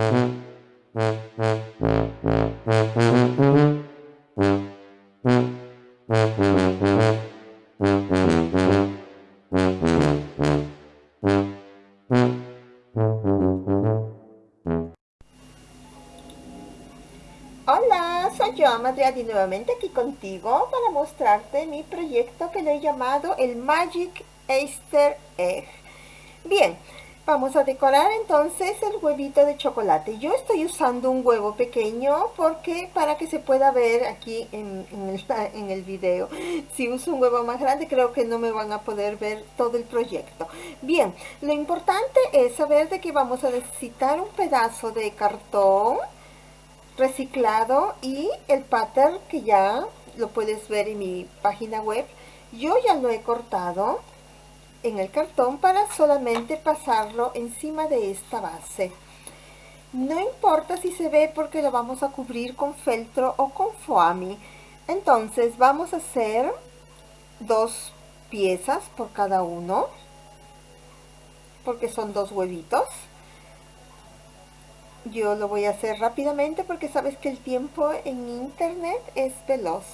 Mm-hmm. Nuevamente aquí contigo para mostrarte mi proyecto que le he llamado el Magic Easter Egg. Bien, vamos a decorar entonces el huevito de chocolate. Yo estoy usando un huevo pequeño porque para que se pueda ver aquí en, el, en el video. Si uso un huevo más grande creo que no me van a poder ver todo el proyecto. Bien, lo importante es saber de que vamos a necesitar un pedazo de cartón reciclado y el pattern que ya lo puedes ver en mi página web yo ya lo he cortado en el cartón para solamente pasarlo encima de esta base. No importa si se ve porque lo vamos a cubrir con feltro o con foami entonces vamos a hacer dos piezas por cada uno porque son dos huevitos yo lo voy a hacer rápidamente porque sabes que el tiempo en internet es veloz.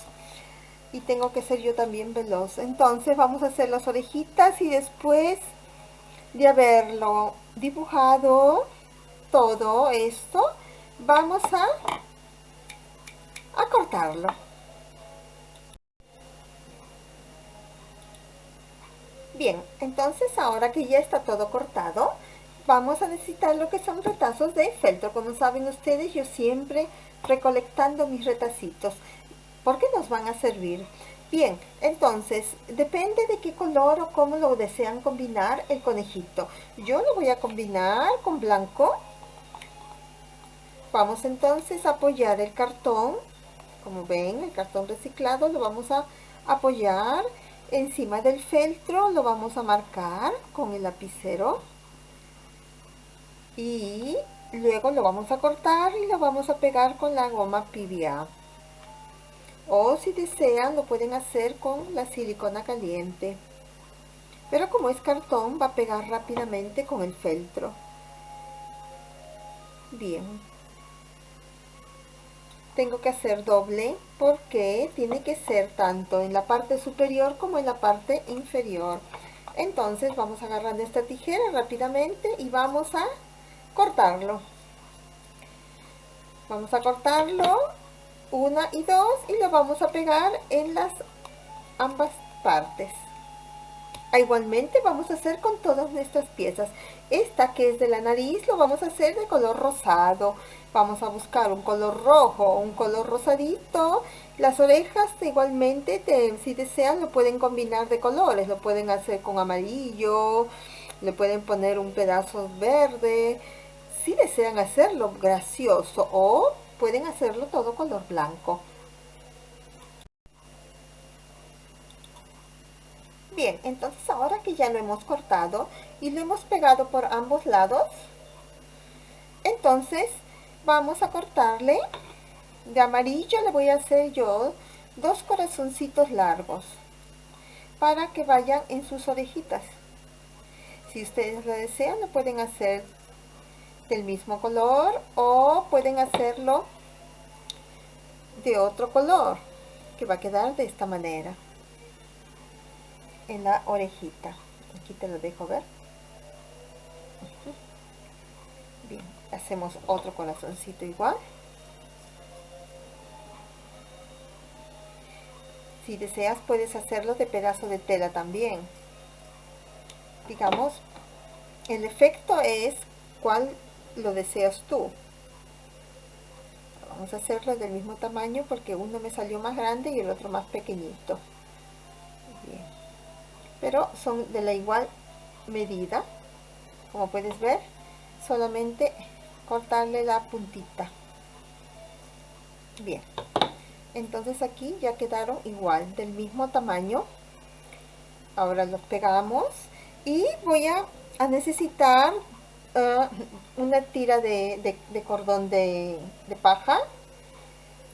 Y tengo que ser yo también veloz. Entonces vamos a hacer las orejitas y después de haberlo dibujado todo esto vamos a cortarlo. Bien entonces ahora que ya está todo cortado vamos a necesitar lo que son retazos de feltro. Como saben ustedes, yo siempre recolectando mis retacitos. ¿Por qué nos van a servir? Bien, entonces, depende de qué color o cómo lo desean combinar el conejito. Yo lo voy a combinar con blanco. Vamos entonces a apoyar el cartón. Como ven, el cartón reciclado lo vamos a apoyar encima del feltro. Lo vamos a marcar con el lapicero y luego lo vamos a cortar y lo vamos a pegar con la goma PVA o si desean lo pueden hacer con la silicona caliente. Pero como es cartón va a pegar rápidamente con el feltro. Bien. Tengo que hacer doble porque tiene que ser tanto en la parte superior como en la parte inferior. Entonces vamos agarrando esta tijera rápidamente y vamos a cortarlo. Vamos a cortarlo una y dos y lo vamos a pegar en las ambas partes. Ah, igualmente vamos a hacer con todas nuestras piezas. Esta que es de la nariz lo vamos a hacer de color rosado. Vamos a buscar un color rojo un color rosadito. Las orejas igualmente si desean lo pueden combinar de colores. Lo pueden hacer con amarillo le pueden poner un pedazo verde si desean hacerlo gracioso o pueden hacerlo todo color blanco. Bien, entonces ahora que ya lo hemos cortado y lo hemos pegado por ambos lados, entonces vamos a cortarle de amarillo le voy a hacer yo dos corazoncitos largos para que vayan en sus orejitas. Si ustedes lo desean, lo pueden hacer del mismo color o pueden hacerlo de otro color que va a quedar de esta manera. En la orejita. Aquí te lo dejo ver. Bien hacemos otro corazoncito igual. Si deseas puedes hacerlo de pedazo de tela también. Digamos el efecto es cuál lo deseas tú. Vamos a hacerlo del mismo tamaño porque uno me salió más grande y el otro más pequeñito. Pero son de la igual medida como puedes ver solamente cortarle la puntita. Bien. Entonces aquí ya quedaron igual del mismo tamaño. Ahora los pegamos y voy a, necesitar una tira de, cordón de, paja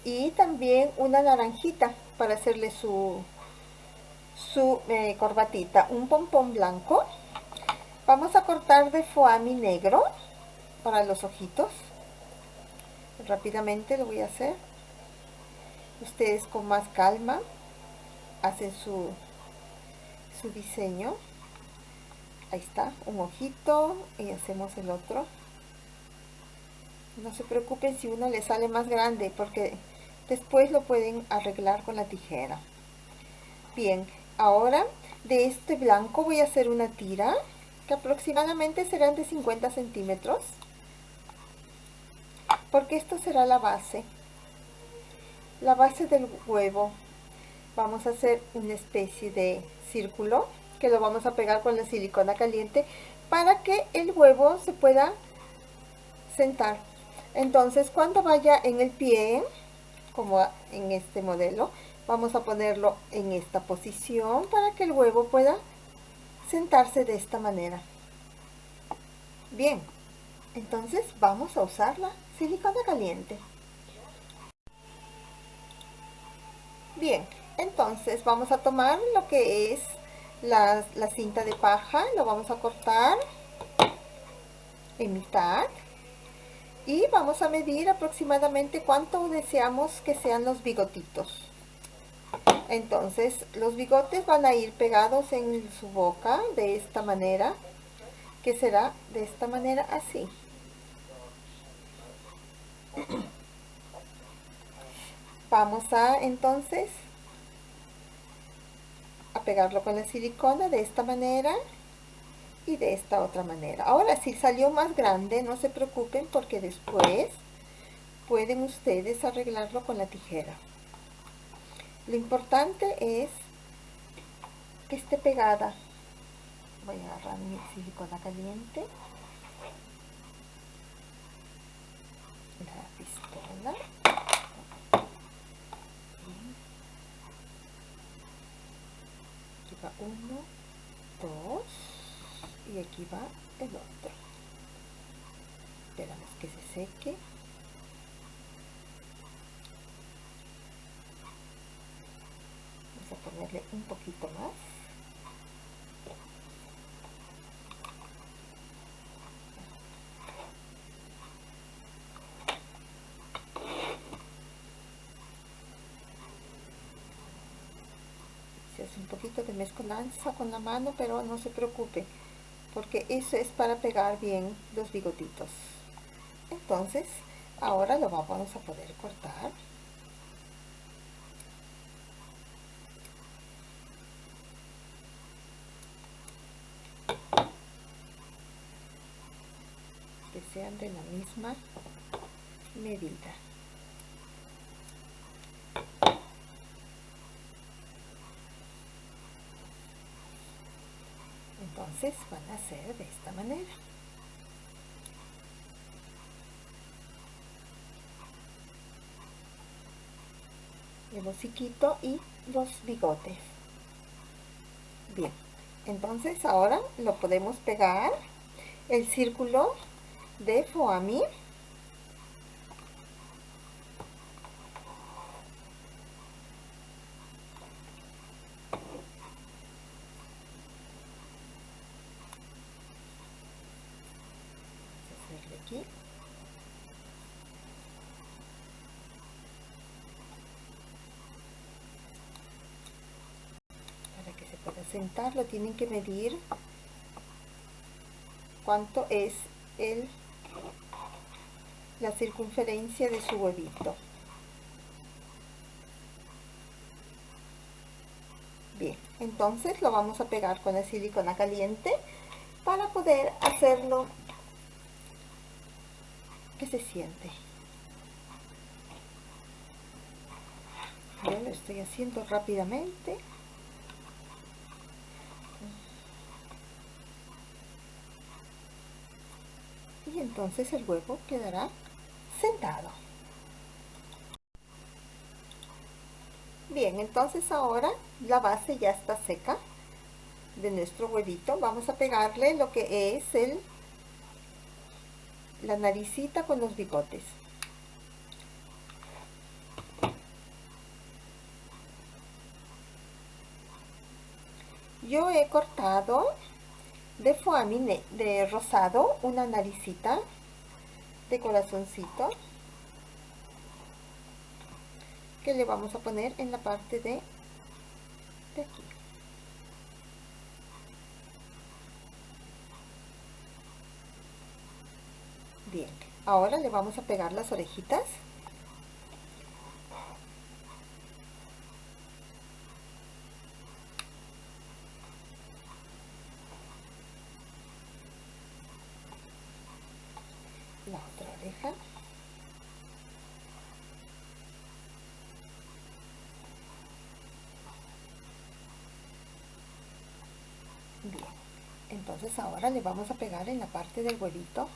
y también una naranjita para hacerle su su eh, corbatita. Un pompón blanco. Vamos a cortar de foami negro para los ojitos. Rápidamente lo voy a hacer. Ustedes con más calma hacen su su diseño ahí está un ojito y hacemos el otro. No se preocupen si uno le sale más grande porque después lo pueden arreglar con la tijera. Bien ahora de este blanco voy a hacer una tira que aproximadamente serán de 50 centímetros porque esto será la base. La base del huevo. Vamos a hacer una especie de círculo que lo vamos a pegar con la silicona caliente para que el huevo se pueda sentar. Entonces cuando vaya en el pie como en este modelo vamos a ponerlo en esta posición para que el huevo pueda sentarse de esta manera. Bien entonces vamos a usar la silicona caliente. Bien entonces vamos a tomar lo que es la, cinta de paja lo vamos a cortar en mitad. Y vamos a medir aproximadamente cuánto deseamos que sean los bigotitos. Entonces los bigotes van a ir pegados en su boca de esta manera que será de esta manera así. Vamos a entonces pegarlo con la silicona de esta manera y de esta otra manera. Ahora si salió más grande no se preocupen porque después pueden ustedes arreglarlo con la tijera. Lo importante es que esté pegada. Voy a agarrar mi silicona caliente. La pistola uno, dos y aquí va el otro. Esperamos que se seque. Vamos a ponerle un poquito más. Un poquito de mezcolanza con la mano pero no se preocupe porque eso es para pegar bien los bigotitos. Entonces ahora lo vamos a poder cortar. Que sean de la misma medida van a ser de esta manera. El hociquito y los bigotes. Bien entonces ahora lo podemos pegar el círculo de para que se pueda sentar lo tienen que medir cuánto es el la circunferencia de su huevito. Bien entonces lo vamos a pegar con la silicona caliente para poder hacerlo se siente? Lo estoy haciendo rápidamente. Y entonces el huevo quedará sentado. Bien, entonces ahora la base ya está seca de nuestro huevito. Vamos a pegarle lo que es el la naricita con los bigotes. Yo he cortado de foamine de rosado una naricita de corazoncito que le vamos a poner en la parte de, de aquí. Bien, ahora le vamos a pegar las orejitas. La otra oreja. Bien, entonces ahora le vamos a pegar en la parte del huevito.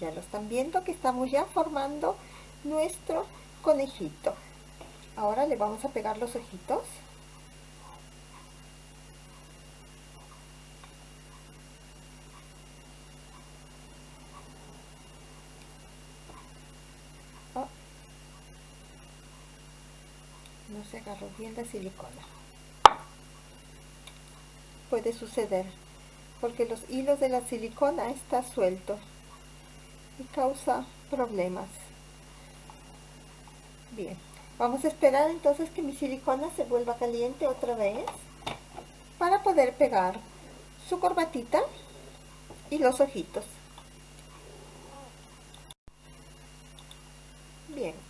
Ya lo están viendo que estamos ya formando nuestro conejito. Ahora le vamos a pegar los ojitos. Se agarró bien la silicona. Puede suceder porque los hilos de la silicona está suelto y causa problemas. Bien, vamos a esperar entonces que mi silicona se vuelva caliente otra vez para poder pegar su corbatita y los ojitos.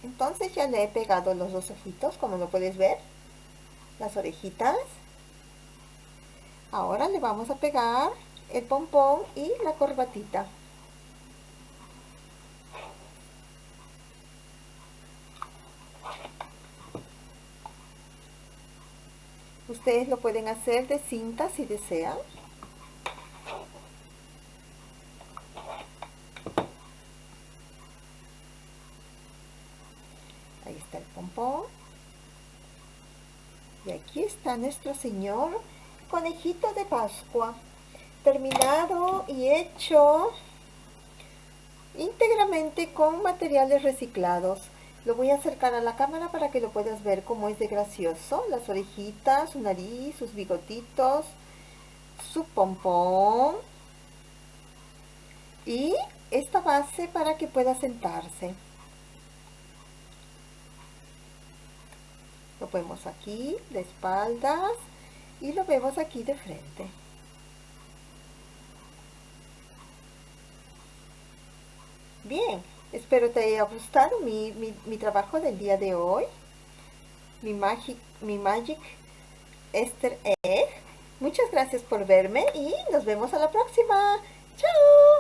Entonces ya le he pegado los dos ojitos, como lo puedes ver, las orejitas. Ahora le vamos a pegar el pompón y la corbatita. Ustedes lo pueden hacer de cinta si desean. Ahí está el pompón. Y aquí está nuestro señor conejito de Pascua. Terminado y hecho íntegramente con materiales reciclados. Lo voy a acercar a la cámara para que lo puedas ver cómo es de gracioso. Las orejitas, su nariz, sus bigotitos, su pompón. Y esta base para que pueda sentarse. Lo vemos aquí de espaldas y lo vemos aquí de frente. Bien, Espero te haya gustado mi, mi, trabajo del día de hoy. Mi Magic, mi Magic Easter Egg. Muchas gracias por verme y nos vemos a la próxima. ¡Chao!